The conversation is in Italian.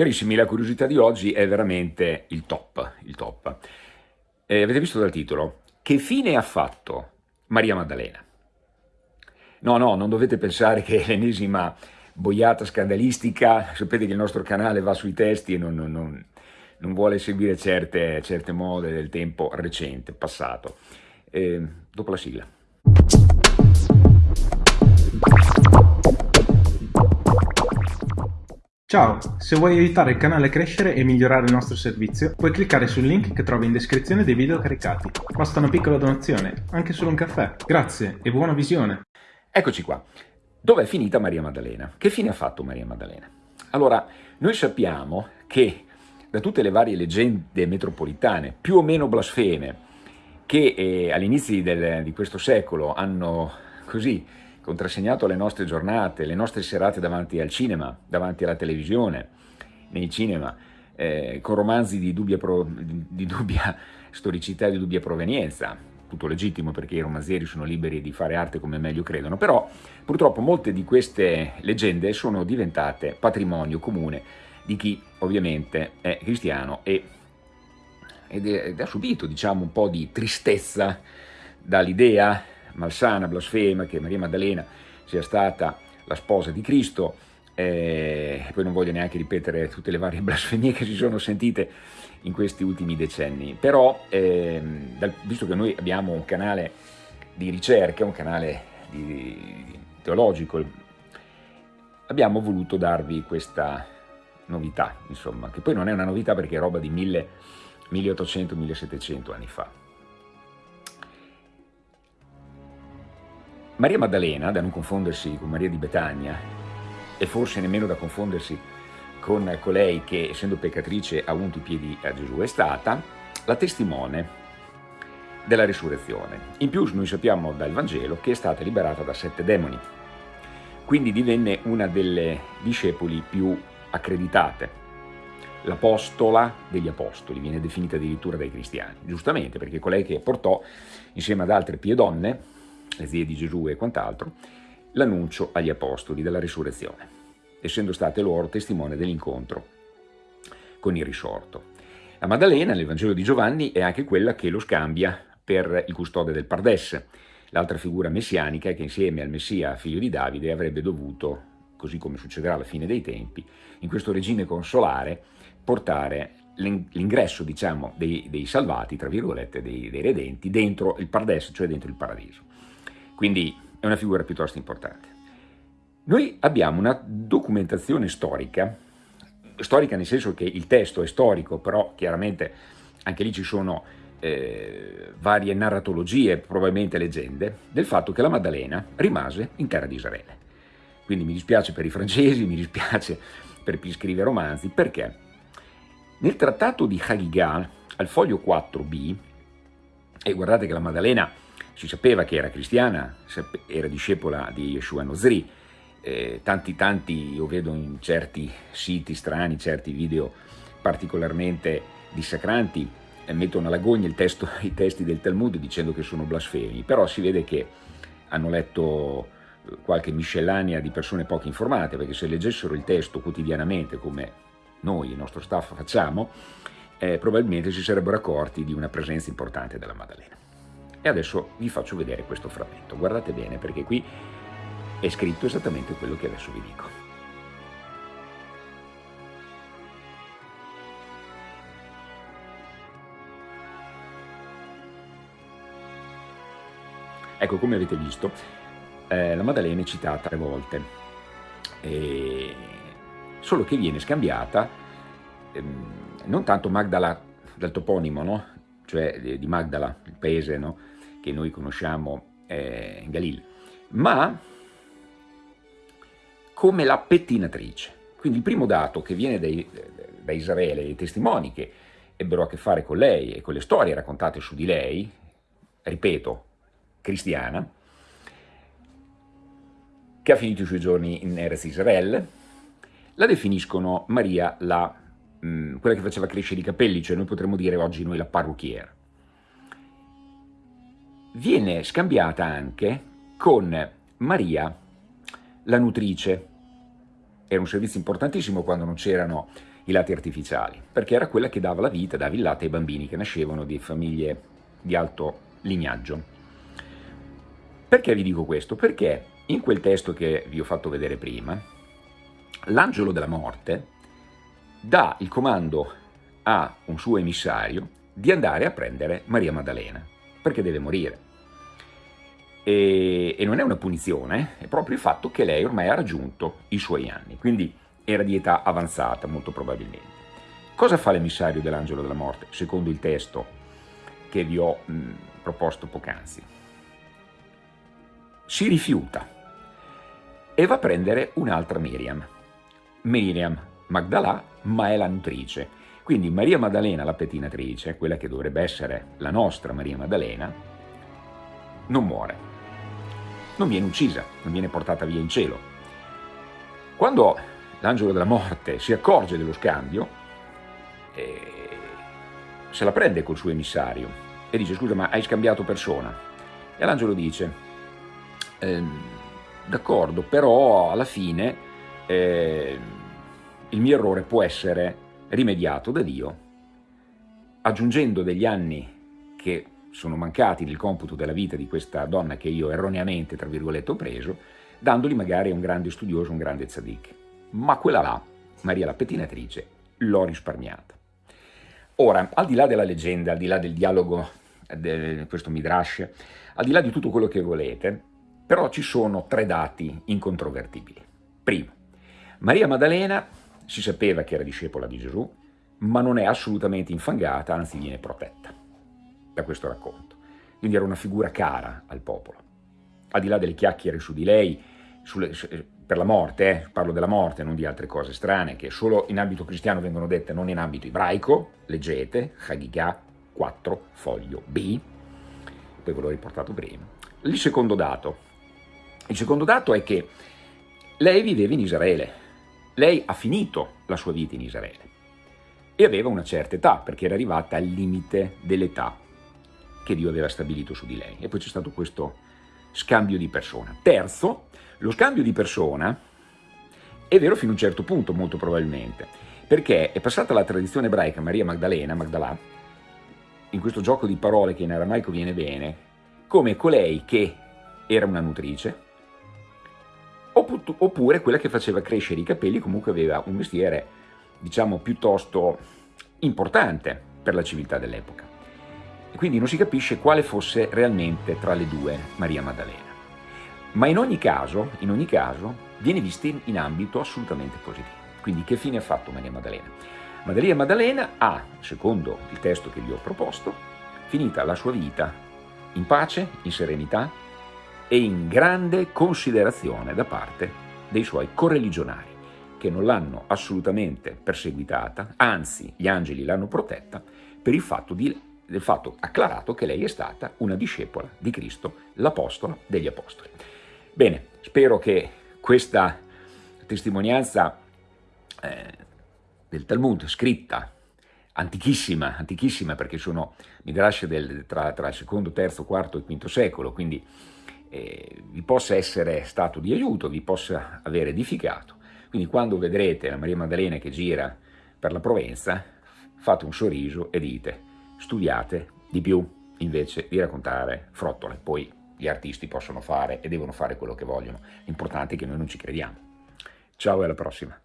Carissimi, la curiosità di oggi è veramente il top, il top. Eh, avete visto dal titolo? Che fine ha fatto Maria Maddalena? No, no, non dovete pensare che è l'ennesima boiata scandalistica, sapete che il nostro canale va sui testi e non, non, non, non vuole seguire certe, certe, mode del tempo recente, passato. Eh, dopo la sigla. Ciao, se vuoi aiutare il canale a crescere e migliorare il nostro servizio, puoi cliccare sul link che trovi in descrizione dei video caricati. Basta una piccola donazione, anche solo un caffè. Grazie e buona visione! Eccoci qua. Dov'è finita Maria Maddalena? Che fine ha fatto Maria Maddalena? Allora, noi sappiamo che da tutte le varie leggende metropolitane, più o meno blasfeme, che eh, all'inizio di questo secolo hanno così contrassegnato le nostre giornate, le nostre serate davanti al cinema, davanti alla televisione, nei cinema, eh, con romanzi di dubbia, pro, di, dubbia storicità e di dubbia provenienza, tutto legittimo perché i romanzieri sono liberi di fare arte come meglio credono, però purtroppo molte di queste leggende sono diventate patrimonio comune di chi ovviamente è cristiano e, ed, è, ed ha subito diciamo un po' di tristezza dall'idea malsana, blasfema, che Maria Maddalena sia stata la sposa di Cristo, eh, poi non voglio neanche ripetere tutte le varie blasfemie che si sono sentite in questi ultimi decenni, però eh, dal, visto che noi abbiamo un canale di ricerca, un canale di, di, teologico, abbiamo voluto darvi questa novità, insomma, che poi non è una novità perché è roba di 1800-1700 anni fa. Maria Maddalena, da non confondersi con Maria di Betania, e forse nemmeno da confondersi con colei che, essendo peccatrice, ha unto i piedi a Gesù, è stata la testimone della risurrezione. In più noi sappiamo dal Vangelo che è stata liberata da sette demoni, quindi divenne una delle discepoli più accreditate. L'apostola degli apostoli, viene definita addirittura dai cristiani, giustamente perché colei che portò insieme ad altre pie donne le zie di Gesù e quant'altro, l'annuncio agli apostoli della risurrezione, essendo state loro testimone dell'incontro con il risorto. La Maddalena nel Vangelo di Giovanni è anche quella che lo scambia per il custode del Pardes, l'altra figura messianica che insieme al Messia, figlio di Davide, avrebbe dovuto, così come succederà alla fine dei tempi, in questo regime consolare, portare l'ingresso diciamo, dei, dei, salvati, tra virgolette, dei, dei redenti, dentro il Pardes, cioè dentro il paradiso. Quindi è una figura piuttosto importante. Noi abbiamo una documentazione storica, storica nel senso che il testo è storico, però chiaramente anche lì ci sono eh, varie narratologie, probabilmente leggende, del fatto che la Maddalena rimase in terra di Israele. Quindi mi dispiace per i francesi, mi dispiace per chi scrive romanzi, perché nel trattato di Hagigah, al foglio 4b, e guardate che la Maddalena si sapeva che era cristiana, era discepola di Yeshua Nozri, eh, tanti tanti, io vedo in certi siti strani, certi video particolarmente dissacranti, eh, mettono alla gogna testo, i testi del Talmud dicendo che sono blasfemi, però si vede che hanno letto eh, qualche miscellanea di persone poco informate, perché se leggessero il testo quotidianamente come noi, il nostro staff, facciamo, eh, probabilmente si sarebbero accorti di una presenza importante della Maddalena. E adesso vi faccio vedere questo frammento. Guardate bene perché qui è scritto esattamente quello che adesso vi dico. Ecco, come avete visto, eh, la Maddalena è citata tre volte, e... solo che viene scambiata ehm, non tanto Magdala dal toponimo, no? cioè di Magdala, il paese no? Che noi conosciamo eh, in Galil, ma come la pettinatrice. Quindi il primo dato che viene dai, da Israele, i testimoni che ebbero a che fare con lei e con le storie raccontate su di lei, ripeto, cristiana, che ha finito i suoi giorni in Erez Israel, la definiscono Maria la, mh, mm, quella che faceva crescere i capelli, cioè noi potremmo dire oggi noi la parrucchiera viene scambiata anche con Maria, la nutrice. Era un servizio importantissimo quando non c'erano i lati artificiali, perché era quella che dava la vita, dava il latte ai bambini che nascevano di famiglie di alto lignaggio. Perché vi dico questo? Perché in quel testo che vi ho fatto vedere prima, l'angelo della morte dà il comando a un suo emissario di andare a prendere Maria Maddalena, perché deve morire. E, e, non è una punizione, è proprio il fatto che lei ormai ha raggiunto i suoi anni, quindi era di età avanzata molto probabilmente. Cosa fa l'emissario dell'angelo della morte, secondo il testo che vi ho mh, proposto poc'anzi? Si rifiuta e va a prendere un'altra Miriam, Miriam Magdalà, ma è la nutrice. Quindi Maria Maddalena, la pettinatrice, quella che dovrebbe essere la nostra Maria Maddalena, non muore non viene uccisa, non viene portata via in cielo. Quando l'angelo della morte si accorge dello scambio, eh, se la prende col suo emissario e dice scusa ma hai scambiato persona? E l'angelo dice eh, d'accordo però alla fine eh, il mio errore può essere rimediato da Dio aggiungendo degli anni che sono mancati nel computo della vita di questa donna che io erroneamente, tra virgolette, ho preso, dandoli magari a un grande studioso, un grande tzaddik. Ma quella là, Maria la pettinatrice, l'ho risparmiata. Ora, al di là della leggenda, al di là del dialogo di questo Midrash, al di là di tutto quello che volete, però ci sono tre dati incontrovertibili. Primo, Maria Maddalena si sapeva che era discepola di Gesù, ma non è assolutamente infangata, anzi viene protetta da questo racconto. Quindi era una figura cara al popolo. Al di là delle chiacchiere su di lei, sulle, per la morte, eh, parlo della morte, non di altre cose strane, che solo in ambito cristiano vengono dette, non in ambito ebraico, leggete, Hagigah 4, foglio B, poi ve l'ho riportato prima. Il secondo dato. Il secondo dato è che lei viveva in Israele, lei ha finito la sua vita in Israele e aveva una certa età, perché era arrivata al limite dell'età che Dio aveva stabilito su di lei. E poi c'è stato questo scambio di persona. Terzo, lo scambio di persona è vero fino a un certo punto, molto probabilmente, perché è passata la tradizione ebraica Maria Magdalena, Magdalà, in questo gioco di parole che in aramaico viene bene, come colei che era una nutrice, oppure quella che faceva crescere i capelli, comunque aveva un mestiere, diciamo, piuttosto importante per la civiltà dell'epoca e quindi non si capisce quale fosse realmente tra le due Maria Maddalena. Ma in ogni caso, in ogni caso viene vista in, in ambito assolutamente positivo. Quindi che fine ha fatto Maria Maddalena? Maria Maddalena ha, secondo il testo che vi ho proposto, finita la sua vita in pace, in serenità e in grande considerazione da parte dei suoi correligionari, che non l'hanno assolutamente perseguitata, anzi gli angeli l'hanno protetta per il fatto di del fatto acclarato che lei è stata una discepola di Cristo, l'apostola degli apostoli. Bene, spero che questa testimonianza eh, del Talmud scritta antichissima, antichissima perché sono midrash del, tra, tra, il secondo, terzo, quarto e quinto secolo, quindi eh, vi possa essere stato di aiuto, vi possa aver edificato. Quindi quando vedrete la Maria Maddalena che gira per la Provenza, fate un sorriso e dite studiate di più invece di raccontare frottole. Poi gli artisti possono fare e devono fare quello che vogliono, l'importante è che noi non ci crediamo. Ciao e alla prossima.